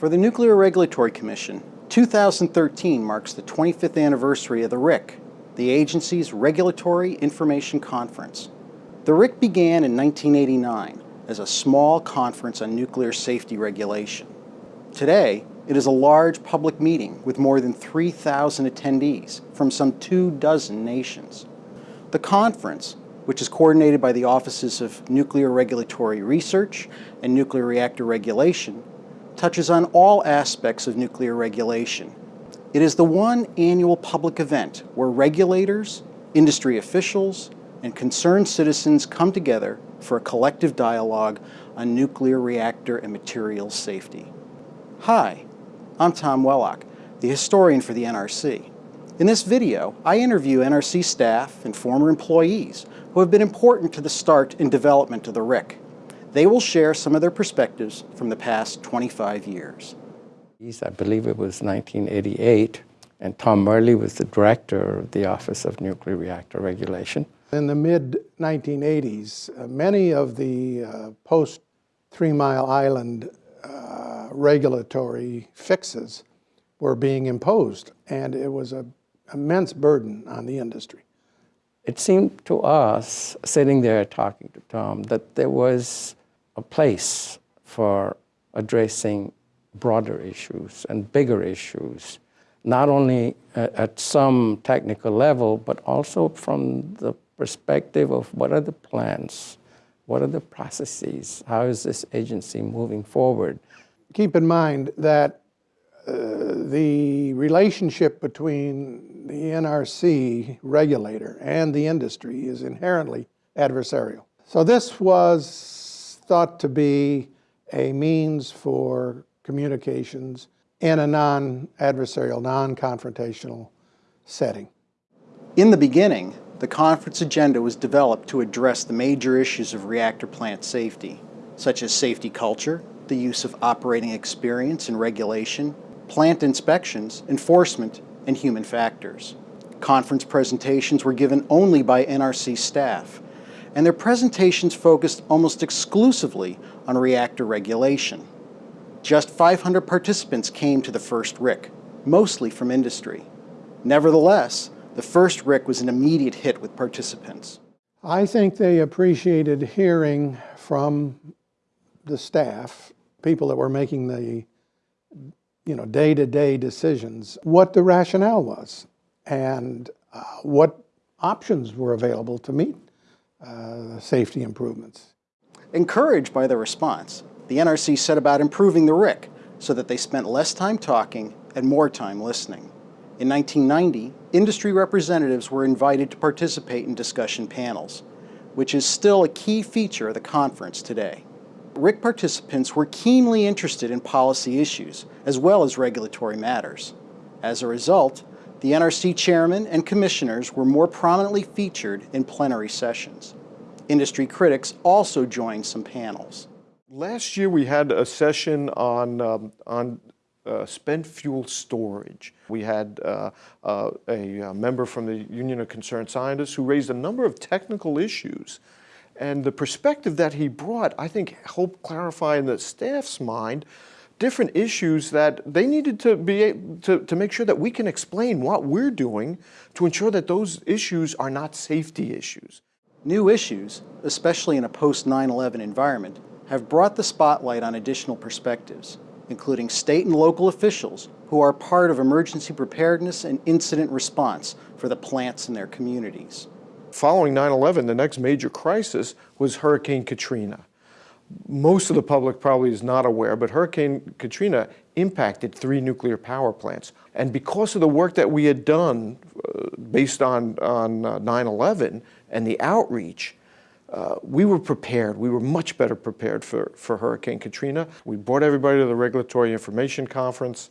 For the Nuclear Regulatory Commission, 2013 marks the 25th anniversary of the RIC, the agency's Regulatory Information Conference. The RIC began in 1989 as a small conference on nuclear safety regulation. Today, it is a large public meeting with more than 3,000 attendees from some two dozen nations. The conference, which is coordinated by the Offices of Nuclear Regulatory Research and Nuclear Reactor Regulation, touches on all aspects of nuclear regulation. It is the one annual public event where regulators, industry officials, and concerned citizens come together for a collective dialogue on nuclear reactor and materials safety. Hi, I'm Tom Wellock, the historian for the NRC. In this video, I interview NRC staff and former employees who have been important to the start and development of the RIC. They will share some of their perspectives from the past 25 years. I believe it was 1988, and Tom Murley was the director of the Office of Nuclear Reactor Regulation. In the mid-1980s, uh, many of the uh, post-Three Mile Island uh, regulatory fixes were being imposed, and it was an immense burden on the industry. It seemed to us, sitting there talking to Tom, that there was a place for addressing broader issues and bigger issues, not only at some technical level, but also from the perspective of what are the plans, what are the processes, how is this agency moving forward? Keep in mind that uh, the relationship between the NRC regulator and the industry is inherently adversarial. So this was thought to be a means for communications in a non-adversarial, non-confrontational setting. In the beginning, the conference agenda was developed to address the major issues of reactor plant safety, such as safety culture, the use of operating experience and regulation, plant inspections, enforcement, and human factors. Conference presentations were given only by NRC staff, and their presentations focused almost exclusively on reactor regulation. Just 500 participants came to the first RIC, mostly from industry. Nevertheless, the first RIC was an immediate hit with participants. I think they appreciated hearing from the staff, people that were making the you know, day-to-day -day decisions, what the rationale was and uh, what options were available to meet uh, safety improvements. Encouraged by the response, the NRC set about improving the RIC so that they spent less time talking and more time listening. In 1990, industry representatives were invited to participate in discussion panels, which is still a key feature of the conference today. RIC participants were keenly interested in policy issues as well as regulatory matters. As a result, the NRC chairman and commissioners were more prominently featured in plenary sessions. Industry critics also joined some panels. Last year we had a session on, um, on uh, spent fuel storage. We had uh, uh, a, a member from the Union of Concerned Scientists who raised a number of technical issues and the perspective that he brought, I think, helped clarify in the staff's mind different issues that they needed to be to, to make sure that we can explain what we're doing to ensure that those issues are not safety issues. New issues, especially in a post 9-11 environment, have brought the spotlight on additional perspectives, including state and local officials who are part of emergency preparedness and incident response for the plants in their communities. Following 9-11, the next major crisis was Hurricane Katrina most of the public probably is not aware, but Hurricane Katrina impacted three nuclear power plants. And because of the work that we had done uh, based on 9-11 uh, and the outreach, uh, we were prepared. We were much better prepared for, for Hurricane Katrina. We brought everybody to the Regulatory Information Conference,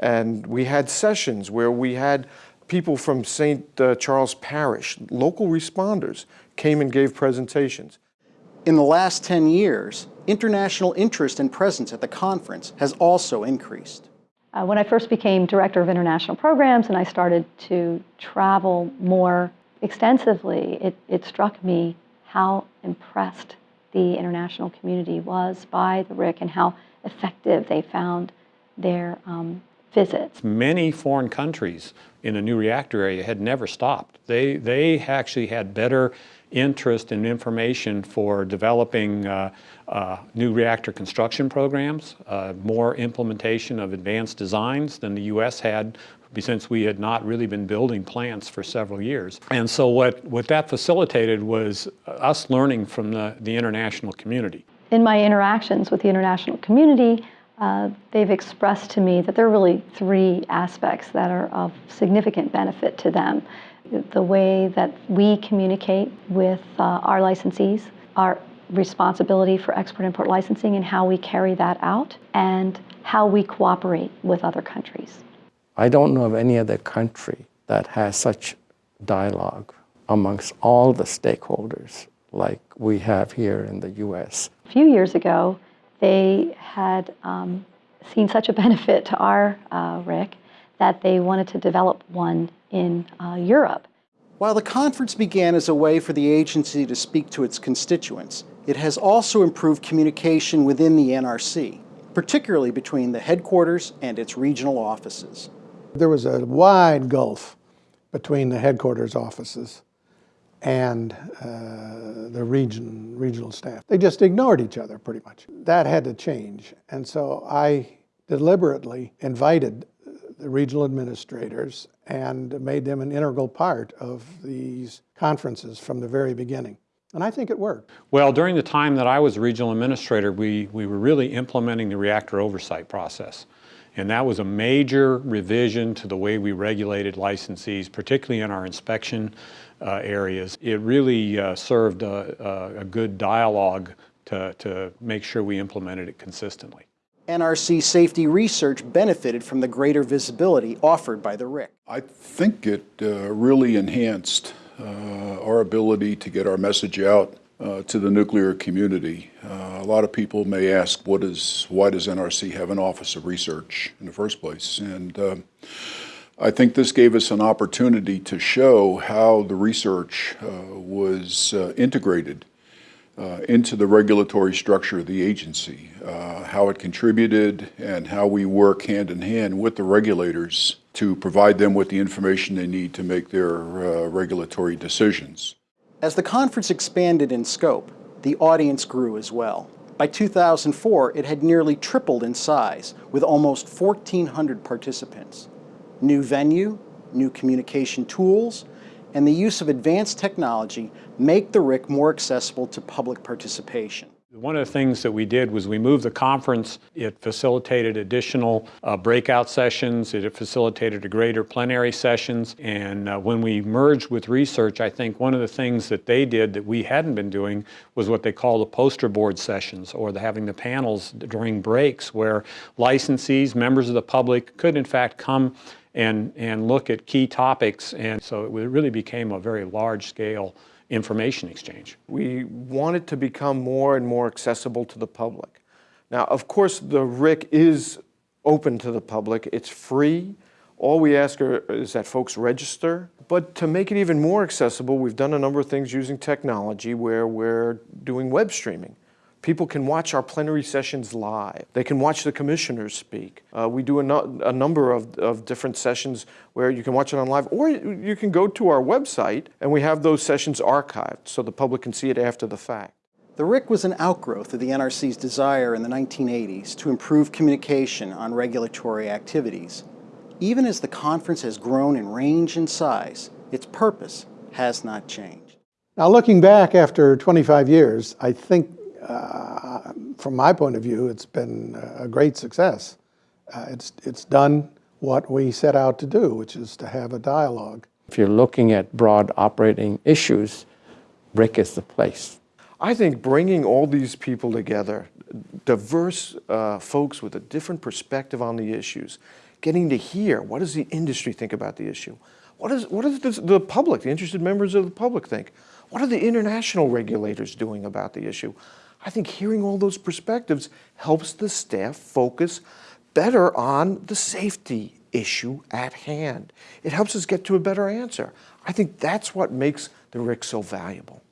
and we had sessions where we had people from St. Uh, Charles Parish, local responders, came and gave presentations. In the last 10 years, international interest and presence at the conference has also increased. Uh, when I first became Director of International Programs and I started to travel more extensively, it, it struck me how impressed the international community was by the RIC and how effective they found their um, visits. Many foreign countries in a new reactor area had never stopped. They, they actually had better interest and information for developing uh, uh, new reactor construction programs, uh, more implementation of advanced designs than the U.S. had since we had not really been building plants for several years. And so what, what that facilitated was us learning from the, the international community. In my interactions with the international community, uh, they've expressed to me that there are really three aspects that are of significant benefit to them. The way that we communicate with uh, our licensees, our responsibility for export-import licensing and how we carry that out, and how we cooperate with other countries. I don't know of any other country that has such dialogue amongst all the stakeholders like we have here in the US. A few years ago, they had um, seen such a benefit to our uh, RIC that they wanted to develop one in uh, Europe. While the conference began as a way for the agency to speak to its constituents, it has also improved communication within the NRC, particularly between the headquarters and its regional offices. There was a wide gulf between the headquarters offices and uh, the region, regional staff. They just ignored each other pretty much. That had to change. And so I deliberately invited the regional administrators and made them an integral part of these conferences from the very beginning. And I think it worked. Well, during the time that I was regional administrator, we, we were really implementing the reactor oversight process. And that was a major revision to the way we regulated licensees, particularly in our inspection uh, areas. It really uh, served a, a, a good dialogue to, to make sure we implemented it consistently. NRC safety research benefited from the greater visibility offered by the RIC. I think it uh, really enhanced uh, our ability to get our message out uh, to the nuclear community. Uh, a lot of people may ask, what is, why does NRC have an Office of Research in the first place? And uh, I think this gave us an opportunity to show how the research uh, was uh, integrated uh, into the regulatory structure of the agency, how it contributed and how we work hand in hand with the regulators to provide them with the information they need to make their regulatory decisions. As the conference expanded in scope, the audience grew as well. By 2004, it had nearly tripled in size, with almost 1,400 participants. New venue, new communication tools, and the use of advanced technology make the RIC more accessible to public participation. One of the things that we did was we moved the conference. It facilitated additional uh, breakout sessions. It facilitated a greater plenary sessions. And uh, when we merged with research, I think one of the things that they did that we hadn't been doing was what they call the poster board sessions or the, having the panels during breaks where licensees, members of the public could in fact come and, and look at key topics. And so it really became a very large scale information exchange. We want it to become more and more accessible to the public. Now, of course, the RIC is open to the public. It's free. All we ask are, is that folks register. But to make it even more accessible, we've done a number of things using technology where we're doing web streaming. People can watch our plenary sessions live. They can watch the commissioners speak. Uh, we do a, no, a number of, of, different sessions where you can watch it on live, or you can go to our website and we have those sessions archived so the public can see it after the fact. The RIC was an outgrowth of the NRC's desire in the 1980s to improve communication on regulatory activities. Even as the conference has grown in range and size, its purpose has not changed. Now looking back after 25 years, I think uh, from my point of view, it's been a great success. Uh, it's, it's done what we set out to do, which is to have a dialogue. If you're looking at broad operating issues, RIC is the place. I think bringing all these people together, diverse uh, folks with a different perspective on the issues, getting to hear what does the industry think about the issue? What, is, what does the public, the interested members of the public think? What are the international regulators doing about the issue? I think hearing all those perspectives helps the staff focus better on the safety issue at hand. It helps us get to a better answer. I think that's what makes the RIC so valuable.